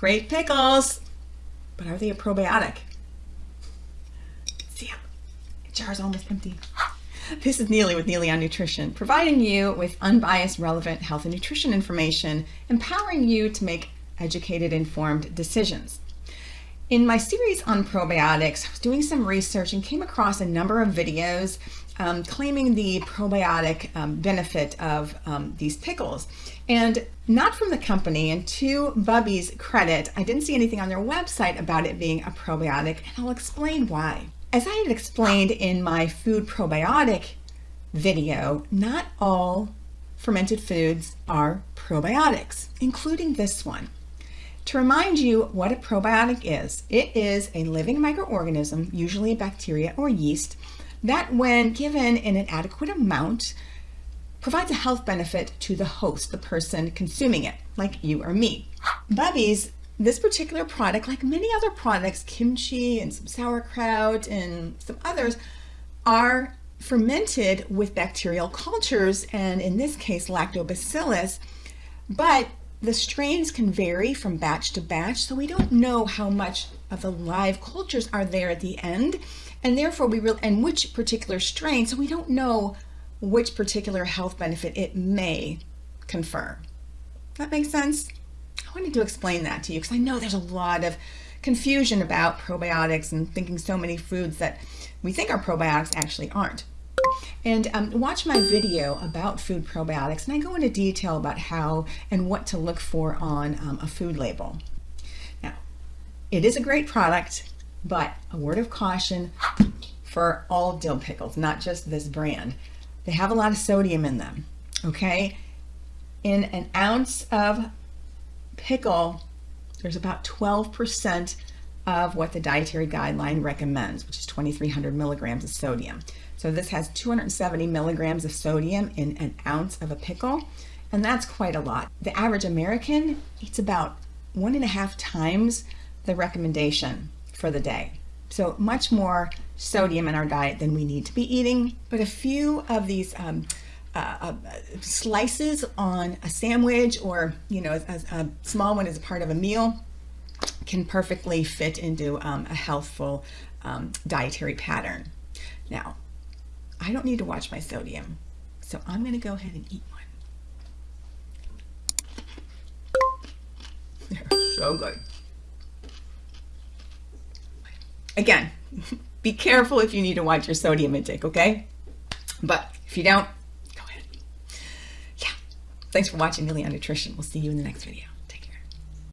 Great pickles, but are they a probiotic? See, the jar's almost empty. This is Neely with Neely on Nutrition, providing you with unbiased, relevant health and nutrition information, empowering you to make educated, informed decisions. In my series on probiotics, I was doing some research and came across a number of videos um, claiming the probiotic um, benefit of um, these pickles. And not from the company, and to Bubbies' credit, I didn't see anything on their website about it being a probiotic, and I'll explain why. As I had explained in my food probiotic video, not all fermented foods are probiotics, including this one. To remind you what a probiotic is, it is a living microorganism, usually a bacteria or yeast, that when given in an adequate amount, provides a health benefit to the host, the person consuming it, like you or me. Bubbies this particular product, like many other products, kimchi and some sauerkraut and some others, are fermented with bacterial cultures, and in this case, lactobacillus, but the strains can vary from batch to batch, so we don't know how much of the live cultures are there at the end, and therefore we will, and which particular strain, so we don't know which particular health benefit it may confer. That makes sense? I wanted to explain that to you because I know there's a lot of confusion about probiotics and thinking so many foods that we think are probiotics actually aren't. And um, watch my video about food probiotics and I go into detail about how and what to look for on um, a food label. Now, it is a great product, but a word of caution for all dill pickles, not just this brand. They have a lot of sodium in them, okay? In an ounce of pickle, there's about 12% of what the dietary guideline recommends, which is 2,300 milligrams of sodium. So this has 270 milligrams of sodium in an ounce of a pickle, and that's quite a lot. The average American eats about one and a half times the recommendation for the day. So much more sodium in our diet than we need to be eating. But a few of these um, uh, uh, slices on a sandwich or, you know, a, a, small one as a part of a meal can perfectly fit into um, a healthful um, dietary pattern. Now, I don't need to watch my sodium, so I'm going to go ahead and eat one. They're so good. Again, be careful if you need to watch your sodium intake, okay? But if you don't, go ahead. Yeah. Thanks for watching Neely on Nutrition. We'll see you in the next video.